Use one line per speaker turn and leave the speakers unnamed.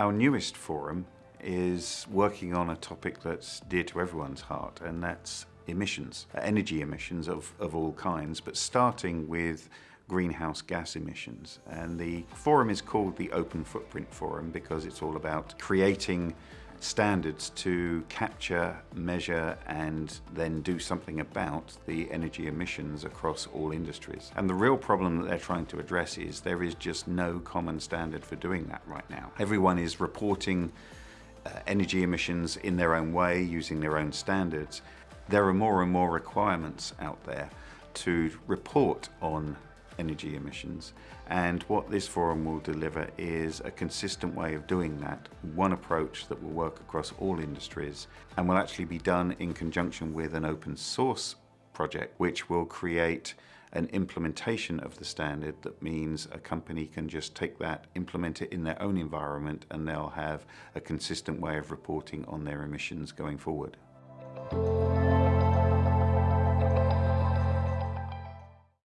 Our newest forum is working on a topic that's dear to everyone's heart, and that's emissions, uh, energy emissions of, of all kinds, but starting with greenhouse gas emissions. And the forum is called the Open Footprint Forum because it's all about creating standards to capture, measure and then do something about the energy emissions across all industries. And the real problem that they're trying to address is there is just no common standard for doing that right now. Everyone is reporting uh, energy emissions in their own way, using their own standards. There are more and more requirements out there to report on energy emissions. And what this forum will deliver is a consistent way of doing that, one approach that will work across all industries and will actually be done in conjunction with an open source project which will create an implementation of the standard that means a company can just take that, implement it in their own environment and they'll have a consistent way of reporting on their emissions going forward.